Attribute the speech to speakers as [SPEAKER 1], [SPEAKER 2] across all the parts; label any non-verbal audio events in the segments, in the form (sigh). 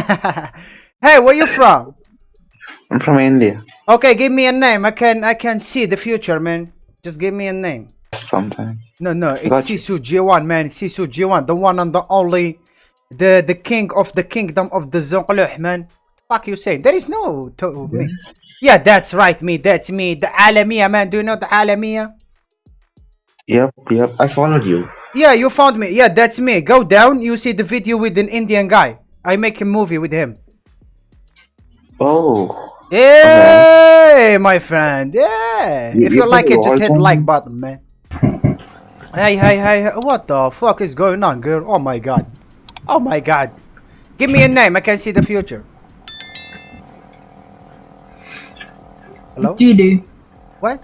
[SPEAKER 1] (laughs) hey, where you from?
[SPEAKER 2] I'm from India.
[SPEAKER 1] Okay, give me a name. I can I can see the future, man. Just give me a name.
[SPEAKER 2] Sometime.
[SPEAKER 1] No, no, it's
[SPEAKER 2] Got.
[SPEAKER 1] Sisu G1, man. Sisu G1, the one and the only, the the king of the kingdom of the Zonqluh, man. Fuck you saying? There is no to me. Yeah, that's right, me. That's me. The Alamiya, man. Do you know the Alamiya?
[SPEAKER 2] Yep, yep. I followed you.
[SPEAKER 1] Yeah, you found me. Yeah, that's me. Go down. You see the video with an Indian guy. I make a movie with him.
[SPEAKER 2] Oh.
[SPEAKER 1] Hey, my friend. Yeah.
[SPEAKER 2] You-
[SPEAKER 1] if
[SPEAKER 2] you
[SPEAKER 1] you like it, just hit
[SPEAKER 2] voice
[SPEAKER 1] like button, man. (laughs) hey, hey, hey. What the fuck is going on, girl? Oh my god. Oh my god. Give me a name. I can see the future. Hello?
[SPEAKER 3] Doo-doo.
[SPEAKER 1] What?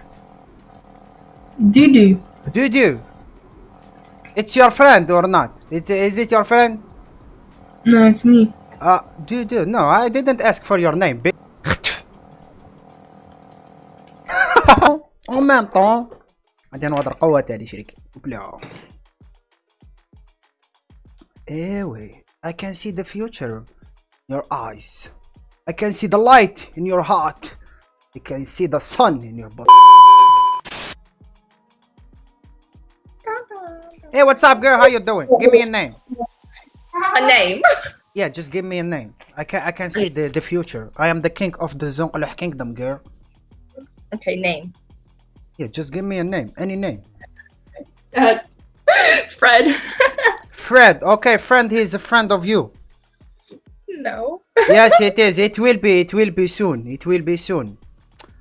[SPEAKER 3] Doo-doo.
[SPEAKER 1] Dudu. It's your friend or not? It's, is it your friend?
[SPEAKER 3] No, it's me.
[SPEAKER 1] Uh, Dudu. No, I didn't ask for your name. bi- En même temps عندنا وضع قوة تاني شريك بلا ايوه I can see the future in your eyes I can see the light in your heart I can see the sun in your butt Hey what's up girl how you doing give me a name
[SPEAKER 4] A name.
[SPEAKER 1] Yeah just give me a name. I can I can see the, the future. I am the king of the Zonqluh kingdom girl.
[SPEAKER 4] Okay, name.
[SPEAKER 1] Yeah just give me a name. Any name.
[SPEAKER 4] Uh, (laughs) Fred. (laughs)
[SPEAKER 1] Fred. Okay friend he's a friend of you.
[SPEAKER 4] No. (laughs)
[SPEAKER 1] yes it is. It will be it will be soon. It will be soon.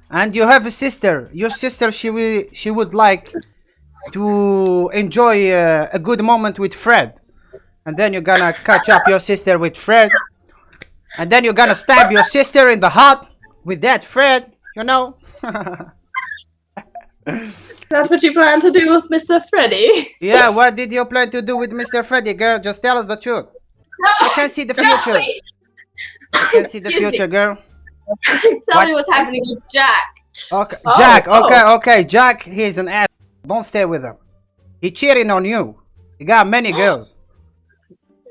[SPEAKER 1] And you have a sister. Your sister she will she would like to enjoy uh, a good moment with fred and then you're gonna catch up your sister with fred and then you're gonna stab your sister in the heart with that fred you know (laughs)
[SPEAKER 4] That's what you plan to do with Mr. Freddy.
[SPEAKER 1] yeah what did you plan to do with mr freddy girl just tell us the truth i can see the future (laughs) i can see the
[SPEAKER 4] Excuse me.
[SPEAKER 1] future girl
[SPEAKER 4] Tell
[SPEAKER 1] What?
[SPEAKER 4] me what's happening with Jack.
[SPEAKER 1] Okay,
[SPEAKER 4] Oh,
[SPEAKER 1] Jack.
[SPEAKER 4] oh.
[SPEAKER 1] Okay, okay, Jack. He's an ass. Don't stay with him. He cheating on you. He got many (gasps) girls.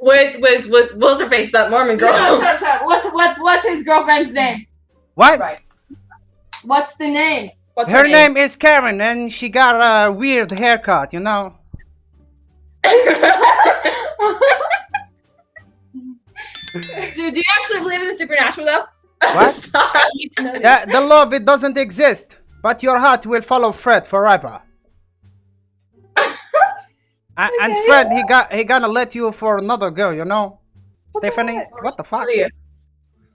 [SPEAKER 4] With with with what's her face? That Mormon girl.
[SPEAKER 5] Shut, shut, shut. What's what's what's his girlfriend's name?
[SPEAKER 1] What?
[SPEAKER 4] Right.
[SPEAKER 5] What's the name?
[SPEAKER 4] What's
[SPEAKER 1] Her name is Karen, and she got a weird haircut. You know. (laughs)
[SPEAKER 4] Dude, do you actually believe in the supernatural though?
[SPEAKER 1] What? (laughs)
[SPEAKER 4] I need to know this.
[SPEAKER 1] The, the love it doesn't exist, but your heart will follow Fred forever. A- And
[SPEAKER 4] Okay.
[SPEAKER 1] Fred, he got he gonna let you for another girl. You know. Stephanie, what the fuck?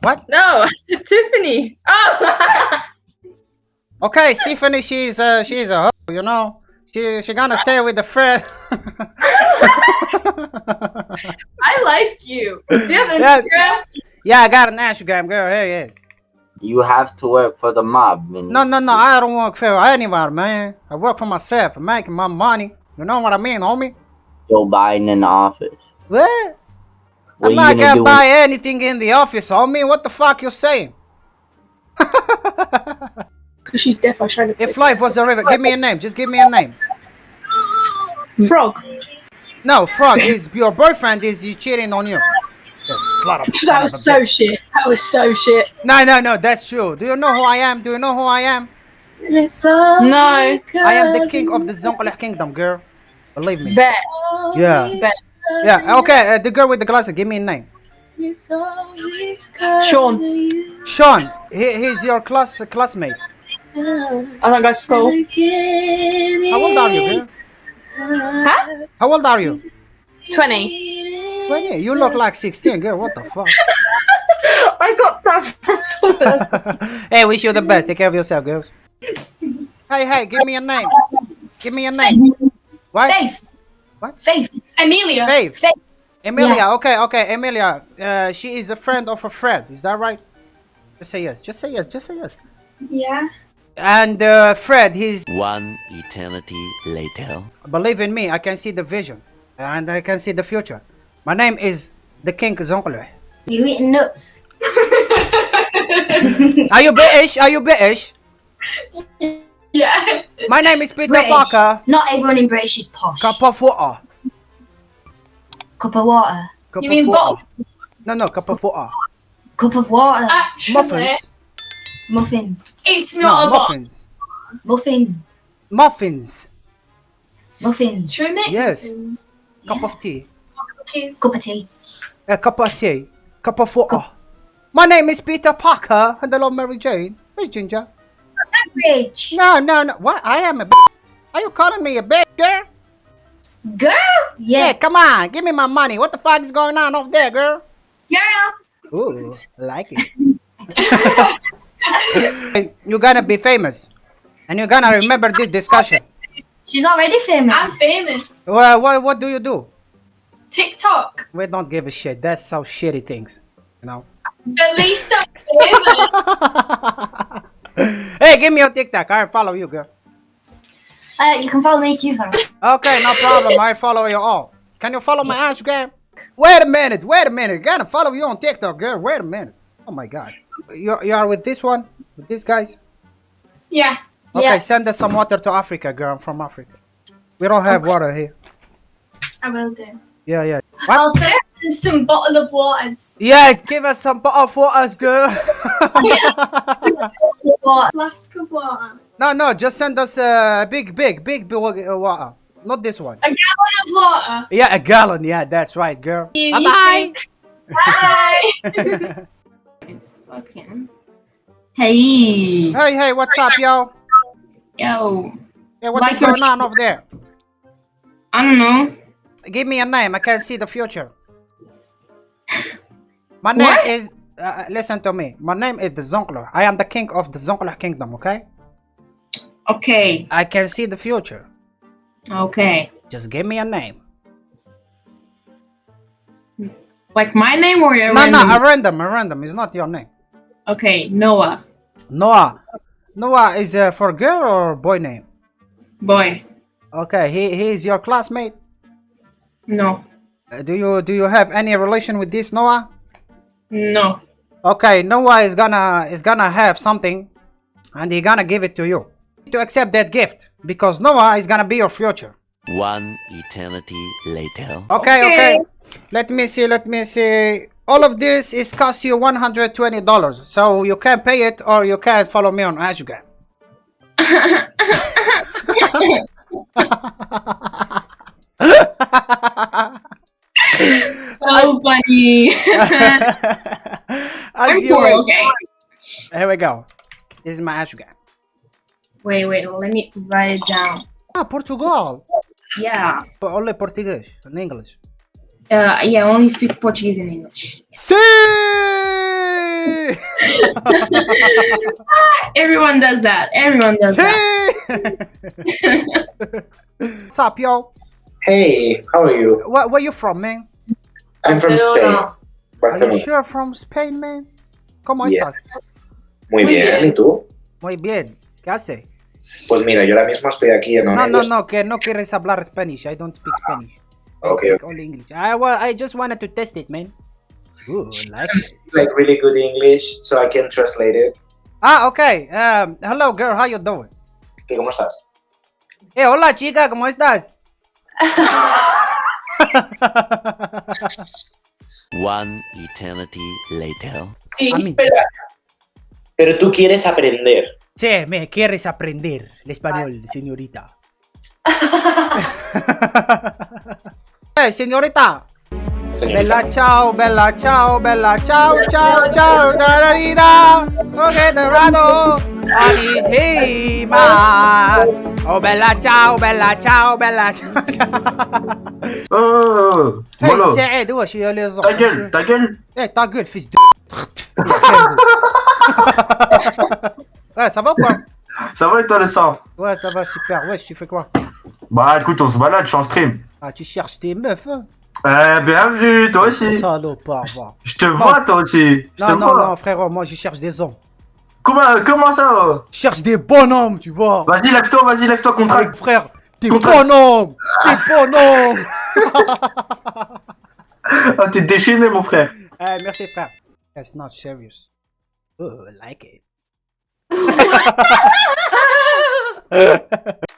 [SPEAKER 1] What?
[SPEAKER 4] No, (laughs) Tiffany. Oh. (laughs)
[SPEAKER 1] Okay, Stephanie, she's uh she's a hoe, you know. She she gonna stay with the Fred. (laughs)
[SPEAKER 4] I liked you. Do you have
[SPEAKER 1] Yeah.
[SPEAKER 4] Instagram?
[SPEAKER 1] Yeah, I got an Instagram girl. Here he is.
[SPEAKER 6] You have to work for the mob. And
[SPEAKER 1] No, no, no. I don't work for anyone, man. I work for myself. I'm making my money. You know what I mean, homie?
[SPEAKER 6] Joe Biden in the office.
[SPEAKER 1] What?
[SPEAKER 6] What
[SPEAKER 1] I'm not gonna
[SPEAKER 6] gonna do?
[SPEAKER 1] buy anything in the office, homie. What the fuck you saying? (laughs)
[SPEAKER 3] Because she's definitely trying to
[SPEAKER 1] If life was a river, give me a name. Just give me a name.
[SPEAKER 3] Frog.
[SPEAKER 1] No, Frog is your boyfriend. Is he cheating on you? You slut of- son (laughs)
[SPEAKER 3] That was
[SPEAKER 1] a
[SPEAKER 3] so shit. That was so shit.
[SPEAKER 1] No, no, no. That's true. Do you know who I am? Do you know who I am?
[SPEAKER 3] No.
[SPEAKER 1] I am the king of the Zonqluh kingdom, girl. Believe me.
[SPEAKER 3] Bet.
[SPEAKER 1] Yeah.
[SPEAKER 3] Bet.
[SPEAKER 1] Yeah. Okay. Uh, the girl with the glasses. Give me a name.
[SPEAKER 3] Sean.
[SPEAKER 1] Sean. He, he's your class classmate.
[SPEAKER 3] I don't go to school.
[SPEAKER 1] How old are you, girl?
[SPEAKER 3] Huh?
[SPEAKER 1] How old are you?
[SPEAKER 3] 20.
[SPEAKER 1] Well, yeah, you look like 16, girl. What the fuck? (laughs)
[SPEAKER 3] I got that. (laughs)
[SPEAKER 1] hey, wish you the best. Take care of yourself, girls. Hey, hey, give me a name. Give me a name. What?
[SPEAKER 7] Faith.
[SPEAKER 1] What?
[SPEAKER 7] Faith. Amelia.
[SPEAKER 1] Faith.
[SPEAKER 7] Faith.
[SPEAKER 1] Emilia. Okay, okay, Emilia. Uh, she is a friend of a friend. Is that right? Just say yes. Just say yes. Just say yes.
[SPEAKER 7] Yeah.
[SPEAKER 1] And uh, Fred, he's
[SPEAKER 8] One eternity later.
[SPEAKER 1] believe in me. I can see the vision, and I can see the future. My name is the King Zonqluh.
[SPEAKER 7] You eating nuts? (laughs)
[SPEAKER 1] Are you British? Are you British? (laughs)
[SPEAKER 7] Yeah.
[SPEAKER 1] My name is Peter
[SPEAKER 7] British.
[SPEAKER 1] Parker.
[SPEAKER 7] Not everyone in British is posh.
[SPEAKER 1] Cup of water.
[SPEAKER 7] Cup of water.
[SPEAKER 1] Cup
[SPEAKER 7] You
[SPEAKER 1] of
[SPEAKER 7] mean
[SPEAKER 1] water.
[SPEAKER 7] bottle?
[SPEAKER 1] No, no, cup of water.
[SPEAKER 7] Cup of water.
[SPEAKER 3] Actually,
[SPEAKER 1] Muffins.
[SPEAKER 7] Muffin.
[SPEAKER 3] it's
[SPEAKER 1] No,
[SPEAKER 3] not a box.
[SPEAKER 1] muffins.
[SPEAKER 7] Muffin.
[SPEAKER 1] Muffins.
[SPEAKER 7] Muffin.
[SPEAKER 3] Should we
[SPEAKER 1] Yes.
[SPEAKER 3] muffins?
[SPEAKER 1] Cup of tea.
[SPEAKER 3] Cookies.
[SPEAKER 7] Cup of tea.
[SPEAKER 1] A cup of tea. Cup of water. My name is Peter Parker, and I love Mary Jane. Where's Ginger?
[SPEAKER 7] Average.
[SPEAKER 1] No, no, no. What? I am a b- Are you calling me a bitch, girl?
[SPEAKER 7] Girl.
[SPEAKER 1] Yeah,
[SPEAKER 7] Yeah.
[SPEAKER 1] come on. Give me my money. What the fuck is going on over there, girl?
[SPEAKER 7] Girl.
[SPEAKER 1] Ooh, like it. (laughs) You're gonna be famous. And you're gonna remember this discussion.
[SPEAKER 7] She's already famous.
[SPEAKER 3] I'm famous.
[SPEAKER 1] Well, what, what do you do?
[SPEAKER 3] TikTok.
[SPEAKER 1] We don't give a shit. That's how shitty things. You know?
[SPEAKER 3] At least I'm (laughs) famous. (laughs) (laughs)
[SPEAKER 1] hey, give me your TikTok. I'll follow you, girl.
[SPEAKER 7] Uh, you can follow me too, Farah.
[SPEAKER 1] Okay, no problem. I follow you all. Can you follow my Instagram? Wait a minute. Wait a minute. Gonna follow you on TikTok, girl. Wait a minute. Oh my god. You, you are with this one? With these guys?
[SPEAKER 3] yeah.
[SPEAKER 1] Okay,
[SPEAKER 3] Yeah.
[SPEAKER 1] send us some water to Africa, girl. I'm from Africa. We don't have water here.
[SPEAKER 3] I will do.
[SPEAKER 1] Yeah, yeah.
[SPEAKER 3] I'll send some bottle of waters.
[SPEAKER 1] Yeah, give us some bottle of waters, girl. (laughs)
[SPEAKER 3] Flask of water.
[SPEAKER 1] no, no, just send us a big, big, big, big uh, water. Not this one.
[SPEAKER 3] A gallon of water.
[SPEAKER 1] Yeah, a gallon. Yeah, that's right, girl.
[SPEAKER 3] You
[SPEAKER 1] Bye-bye.
[SPEAKER 3] too. Bye.
[SPEAKER 4] It's (laughs) fucking. Hey.
[SPEAKER 1] Hey, hey, what's up, yo?
[SPEAKER 4] Yo.
[SPEAKER 1] Yeah, what
[SPEAKER 4] Like
[SPEAKER 1] is going on over there?
[SPEAKER 4] I don't know.
[SPEAKER 1] Give me a name. I can't see the future. My name
[SPEAKER 4] What?
[SPEAKER 1] is. Uh, listen to me. My name is the Zonkler. I am the king of the Zonkler kingdom. Okay.
[SPEAKER 4] Okay.
[SPEAKER 1] I can see the future.
[SPEAKER 4] Okay.
[SPEAKER 1] Just give me a name.
[SPEAKER 4] Like my name or your
[SPEAKER 1] No, no,
[SPEAKER 4] random?
[SPEAKER 1] a random, a random. It's not your name.
[SPEAKER 4] Okay, Noah.
[SPEAKER 1] Noah. Noah is uh, for girl or boy name?
[SPEAKER 4] Boy.
[SPEAKER 1] Okay, he he is your classmate.
[SPEAKER 4] No.
[SPEAKER 1] Uh, do you do you have any relation with this Noah?
[SPEAKER 4] No.
[SPEAKER 1] Okay, Noah is gonna is gonna have something, and he gonna give it to you. To accept that gift because Noah is gonna be your future.
[SPEAKER 8] One eternity later.
[SPEAKER 1] Okay,
[SPEAKER 4] Okay.
[SPEAKER 1] okay. Let me see. Let me see. All of this is cost you one hundred twenty dollars, so you can pay it or you can follow me on Instagram. (laughs) (laughs) (laughs)
[SPEAKER 4] So funny. (laughs) I'm
[SPEAKER 1] you will.
[SPEAKER 4] okay.
[SPEAKER 1] Here we go. This is my Instagram.
[SPEAKER 4] Wait, wait, let me write it down.
[SPEAKER 1] Ah, Portugal.
[SPEAKER 4] Yeah.
[SPEAKER 1] Only Portuguese and English.
[SPEAKER 4] Uh, yeah, I only speak Portuguese and English.
[SPEAKER 1] See. (laughs)
[SPEAKER 4] Everyone does that. Everyone does that.
[SPEAKER 1] See. What's up, yo?
[SPEAKER 2] Hey, how are you?
[SPEAKER 1] Where, where you from, man?
[SPEAKER 2] I'm from Spain.
[SPEAKER 1] Are you
[SPEAKER 2] Barcelona.
[SPEAKER 1] sure from Spain, man? ¿Cómo
[SPEAKER 2] Yeah.
[SPEAKER 1] estás?
[SPEAKER 2] Muy
[SPEAKER 3] Muy
[SPEAKER 2] bien.
[SPEAKER 3] bien.
[SPEAKER 2] ¿Y tú?
[SPEAKER 1] Muy bien. ¿Qué hace?
[SPEAKER 2] Pues mira, yo ahora mismo estoy aquí en
[SPEAKER 1] No, no, no, que no quieres hablar Spanish. I don't speak Spanish. I
[SPEAKER 2] Okay,
[SPEAKER 1] speak only English. I, I just wanted to test it, man. Ooh, like it.
[SPEAKER 2] Like really good English, so I can translate it.
[SPEAKER 1] Ah, okay. Um, hello, girl. How you doing?
[SPEAKER 2] ¿Y cómo estás?
[SPEAKER 1] Eh, hola, chica. ¿Cómo estás?
[SPEAKER 8] One eternity later.
[SPEAKER 3] Sí,
[SPEAKER 1] A mí.
[SPEAKER 3] pero
[SPEAKER 2] Pero tú quieres aprender.
[SPEAKER 1] Sí, me quieres aprender el español, señorita. hey, (laughs) señorita.
[SPEAKER 2] Señorita.
[SPEAKER 1] Bella ciao, bella ciao, bella ciao, ciao, ciao, dararida. Ok, dorado. Anissima. Oh, bella ciao, bella ciao, bella ciao.
[SPEAKER 9] Oh,
[SPEAKER 1] Hey, Saïd, wesh, il y a les
[SPEAKER 9] ta gueule, ta gueule.
[SPEAKER 1] Eh, ta gueule, fils de. (laughs) ouais, ça va ou quoi?
[SPEAKER 9] Ça va et toi le sang?
[SPEAKER 1] Ouais, ça va super. Wesh, tu fais quoi?
[SPEAKER 9] Bah écoute, on se balade, je suis en stream.
[SPEAKER 1] Ah, tu cherches tes meufs, hein?
[SPEAKER 9] Eh, bien vu, toi aussi.
[SPEAKER 1] Salopard, va.
[SPEAKER 9] Je te vois toi aussi. Je te
[SPEAKER 1] Non, non,
[SPEAKER 9] vois.
[SPEAKER 1] non, frérot, moi je cherche des hommes.
[SPEAKER 9] Comment, comment ça
[SPEAKER 1] Je cherche des bonhommes, tu vois.
[SPEAKER 9] Vas-y, lève-toi, vas-y, lève-toi,
[SPEAKER 1] Avec
[SPEAKER 9] contracte.
[SPEAKER 1] frère, des
[SPEAKER 9] Contrat.
[SPEAKER 1] bonhommes Des bonhommes (laughs)
[SPEAKER 9] Ah, t'es déchaîné, mon frère.
[SPEAKER 1] Eh, merci frère. That's not serious. Oh, I like it. (laughs)